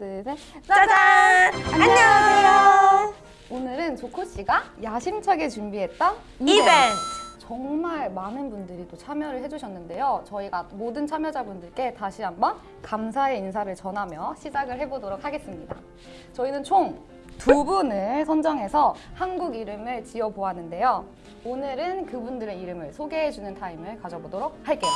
둘, 셋. 짜잔! 안녕하세요. 오늘은 조코 씨가 야심차게 준비했던 이벤트! 정말 많은 분들이 또 참여를 해주셨는데요. 저희가 모든 참여자분들께 다시 한번 감사의 인사를 전하며 시작을 해보도록 하겠습니다. 저희는 총 두 분을 선정해서 한국 이름을 지어보았는데요. 오늘은 그분들의 이름을 소개해주는 타임을 가져보도록 할게요.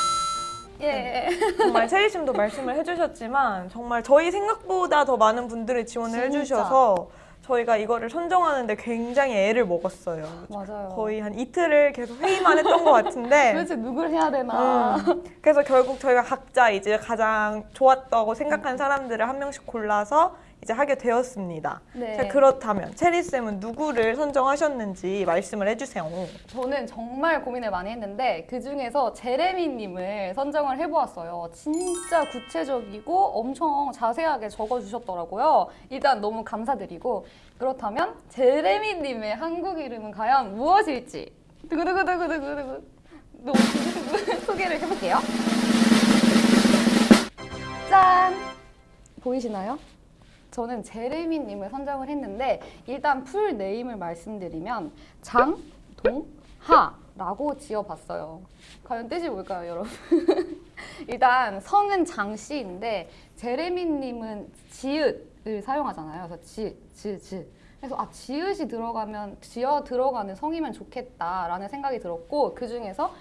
예. 정말 체리심도 말씀을 해주셨지만 정말 저희 생각보다 더 많은 분들이 지원을 진짜. 해주셔서 저희가 이거를 선정하는데 굉장히 애를 먹었어요. 맞아요. 거의 한 이틀을 계속 회의만 했던 것 같은데 도대체 누굴 해야 되나. 음, 그래서 결국 저희가 각자 이제 가장 좋았다고 생각한 사람들을 한 명씩 골라서 이제 하게 되었습니다. 네. 자, 그렇다면 체리쌤은 누구를 선정하셨는지 말씀을 해주세요. 저는 정말 고민을 많이 했는데 그 중에서 제레미님을 선정을 해보았어요. 진짜 구체적이고 엄청 자세하게 적어주셨더라고요. 일단 너무 감사드리고 그렇다면 제레미님의 한국 이름은 과연 무엇일지 두구두구두구두구두구 소개를 해볼게요. 짠! 보이시나요? 저는 제레미님을 선정을 했는데 일단 풀 네임을 말씀드리면 장 동 하 라고 지어봤어요. 과연 뜻이 뭘까요, 여러분? 일단 성은 장씨인데 제레미님은 지읒 을 사용하잖아요. 그래서 지, 지, 지. 그래서 아 지읒이 들어가면 지어 들어가는 성이면 좋겠다라는 생각이 들었고 그 중에서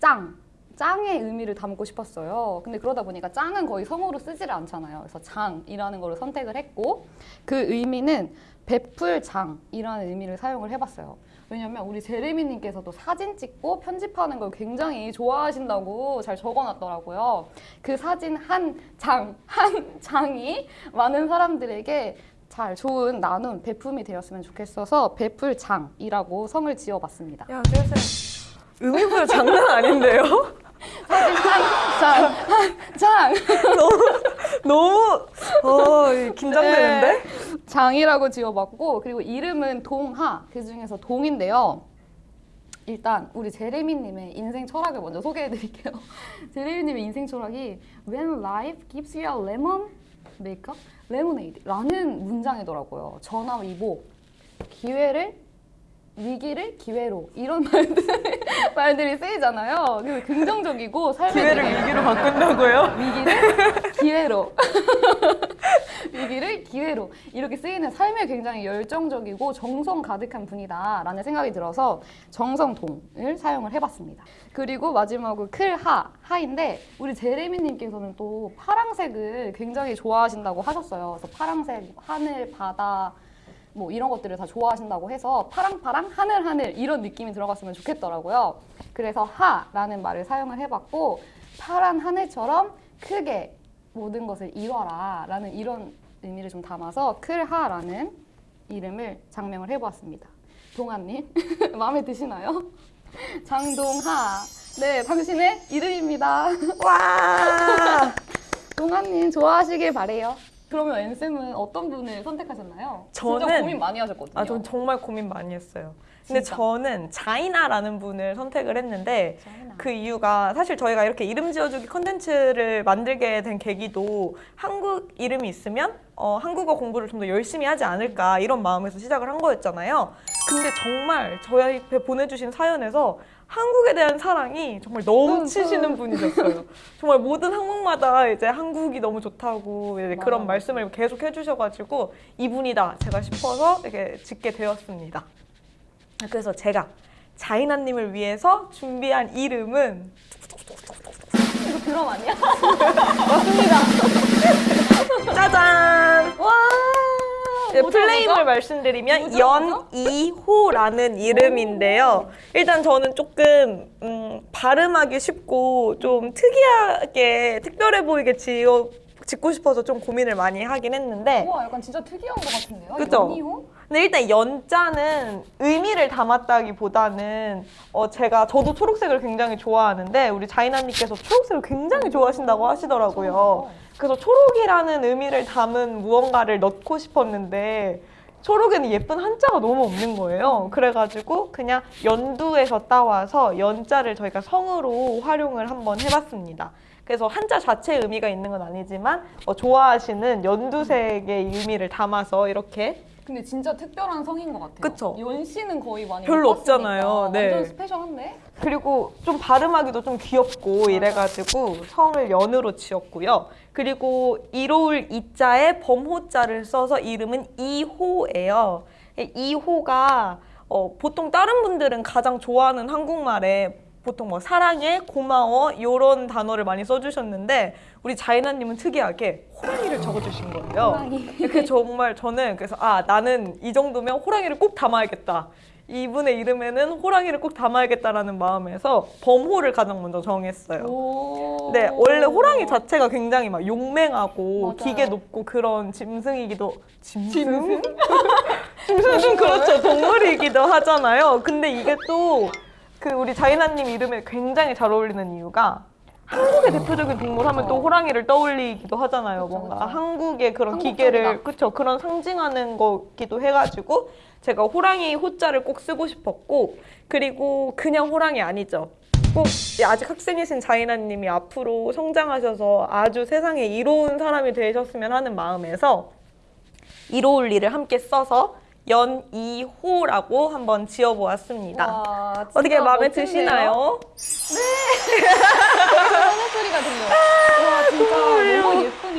짱 짱의 의미를 담고 싶었어요. 근데 그러다 보니까 짱은 거의 성으로 쓰지를 않잖아요. 그래서 장이라는 거를 선택을 했고 그 의미는 베풀 장이라는 의미를 사용을 해봤어요. 왜냐면 우리 제레미님께서도 사진 찍고 편집하는 걸 굉장히 좋아하신다고 잘 적어놨더라고요. 그 사진 한 장, 한 장이 많은 사람들에게 잘 좋은 나눔, 베품이 되었으면 좋겠어서 베풀장이라고 성을 지어봤습니다. 야, 체리쌤 의미부여 장난 아닌데요? 장, 장. 너무 어, 긴장되는데? 네. 장이라고 지어봤고 그리고 이름은 동하 그 중에서 동인데요. 일단 우리 제레미님의 인생 철학을 먼저 소개해드릴게요. 제레미님의 인생 철학이 When life gives you a lemon, make up lemonade라는 문장이더라고요. 전화위복 기회를 위기를 기회로 이런 말들, 말들이 쓰이잖아요. 그래서 긍정적이고 삶에 기회를 되게 위기로 바꾼다고요? 위기를 기회로 위기를 기회로 이렇게 쓰이는 삶에 굉장히 열정적이고 정성 가득한 분이다 라는 생각이 들어서 정성동을 사용을 해봤습니다. 그리고 마지막으로 클하 하인데 우리 제레미님께서는 또 파랑색을 굉장히 좋아하신다고 하셨어요. 그래서 파랑색 하늘 바다 뭐 이런 것들을 다 좋아하신다고 해서 파랑파랑 하늘하늘 이런 느낌이 들어갔으면 좋겠더라고요. 그래서 하라는 말을 사용을 해봤고 파란 하늘처럼 크게 모든 것을 이뤄라 라는 이런 의미를 좀 담아서 클하라는 이름을 장명을 해보았습니다. 동아님 마음에 드시나요? 장동하 네 당신의 이름입니다. 와! 동아님 좋아하시길 바래요. 그러면 엔쌤은 어떤 분을 선택하셨나요? 진짜 저는- 고민 많이 하셨거든요. 아, 전 정말 고민 많이 했어요. 근데 진짜? 저는 자이나라는 분을 선택을 했는데 자이나. 그 이유가 사실 저희가 이렇게 이름 지어주기 컨텐츠를 만들게 된 계기도 한국 이름이 있으면 어, 한국어 공부를 좀 더 열심히 하지 않을까 이런 마음에서 시작을 한 거였잖아요. 근데 정말 저희한테 보내주신 사연에서 한국에 대한 사랑이 정말 넘치시는 분이셨어요. 정말 모든 항목마다 이제 한국이 너무 좋다고 그런. 말씀을 계속 해주셔가지고 이분이다 제가 싶어서 이렇게 짓게 되었습니다. 그래서 제가 자이나님을 위해서 준비한 이름은 이거 드럼 아니야? 짜잔! 와 플레임을 뭐죠? 말씀드리면 뭐죠, 뭐죠? 연이호라는 이름인데요. 일단 저는 조금 음, 발음하기 쉽고 좀 특이하게 특별해 보이게 지어 짓고 싶어서 좀 고민을 많이 하긴 했는데 우와 약간 진짜 특이한 것 같은데요? 그죠? 연이호? 근데 일단 연자는 의미를 담았다기보다는 어 제가 저도 초록색을 굉장히 좋아하는데 우리 자이나님께서 초록색을 굉장히 좋아하신다고 하시더라고요. 그래서 초록이라는 의미를 담은 무언가를 넣고 싶었는데 초록에는 예쁜 한자가 너무 없는 거예요. 그래가지고 그냥 연두에서 따와서 연자를 저희가 성으로 활용을 한번 해봤습니다. 그래서 한자 자체의 의미가 있는 건 아니지만 어, 좋아하시는 연두색의 의미를 담아서 이렇게 근데 진짜 특별한 성인 것 같아요. 그쵸? 연씨는 거의 많이 별로 없잖아요. 네. 완전 스페셜한데? 그리고 좀 발음하기도 좀 귀엽고 이래가지고 성을 연으로 지었고요. 그리고 이로울 이자에 범호자를 써서 이름은 이호예요. 이호가 어, 보통 다른 분들은 가장 좋아하는 한국말에 보통 뭐 사랑해, 고마워 이런 단어를 많이 써주셨는데 우리 자이나님은 특이하게 호랑이를 적어주신 거예요. 호랑이. 그 정말 저는 그래서 아 나는 이 정도면 호랑이를 꼭 담아야겠다. 이분의 이름에는 호랑이를 꼭 담아야겠다라는 마음에서 범호를 가장 먼저 정했어요. 오. 네, 원래 호랑이 자체가 굉장히 막 용맹하고 맞아요. 기계 높고 그런 짐승이기도 짐승? 짐승 그렇죠 동물이기도 하잖아요. 근데 이게 또 그 우리 자이나님 이름에 굉장히 잘 어울리는 이유가 한국의 대표적인 동물 하면 또. 호랑이를 떠올리기도 하잖아요. 그쵸, 뭔가 그쵸. 한국의 그런. 기계를 그쵸 그런 상징하는 거기도 해가지고 제가 호랑이 호자를 꼭 쓰고 싶었고 그리고 그냥 호랑이 아니죠. 꼭 아직 학생이신 자이나님이 앞으로 성장하셔서 아주 세상에 이로운 사람이 되셨으면 하는 마음에서 이로울 일을 함께 써서 연이호라고 한번 지어보았습니다. 와, 어떻게 마음에 멋진데요? 드시나요? 하는 소리가 들려요. 와 진짜 너무 예쁜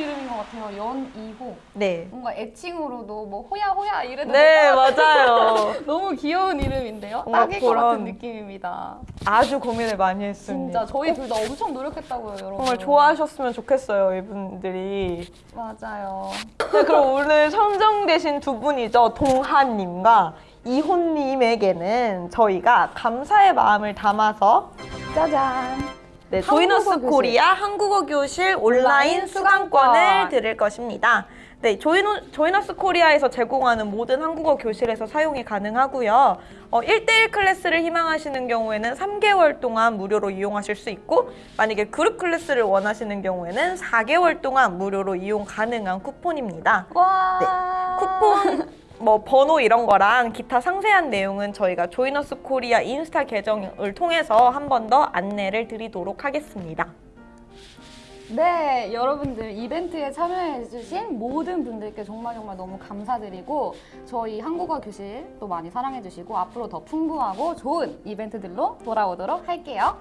같아요. 연이호. 네. 뭔가 애칭으로도 뭐 호야 호야 이래도 네, 맞아요. 너무 귀여운 이름인데요. 뭔가 딱일 것 같은 느낌입니다. 아주 고민을 많이 했습니다. 진짜 저희 둘 다 엄청 노력했다고요, 여러분. 정말 좋아하셨으면 좋겠어요, 이분들이. 맞아요. 네, 그럼 오늘 선정되신 두 분이죠. 동하님과 이혼님에게는 저희가 감사의 마음을 담아서 짜잔. 네, 조이너스. 코리아 한국어 교실 온라인 온라인 수강권을 수강권. 드릴 것입니다. 네, 조이노, 조이너스 코리아에서 제공하는 모든 한국어 교실에서 사용이 가능하고요. 어, 1대1 클래스를 희망하시는 경우에는 3개월 동안 무료로 이용하실 수 있고 만약에 그룹 클래스를 원하시는 경우에는 4개월 동안 무료로 이용 가능한 쿠폰입니다. 와. 네, 쿠폰 뭐 번호 이런 거랑 기타 상세한 내용은 저희가 조이너스 코리아 인스타 계정을 통해서 한 번 더 안내를 드리도록 하겠습니다. 네, 여러분들 이벤트에 참여해주신 모든 분들께 정말 정말 너무 감사드리고 저희 한국어 교실 또 많이 사랑해주시고 앞으로 더 풍부하고 좋은 이벤트들로 돌아오도록 할게요.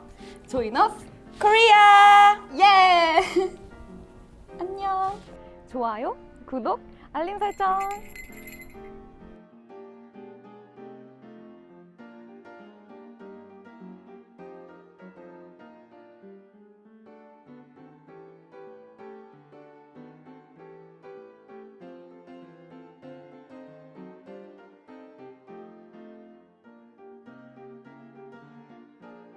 조이너스 코리아! 예! 안녕. 좋아요, 구독, 알림 설정.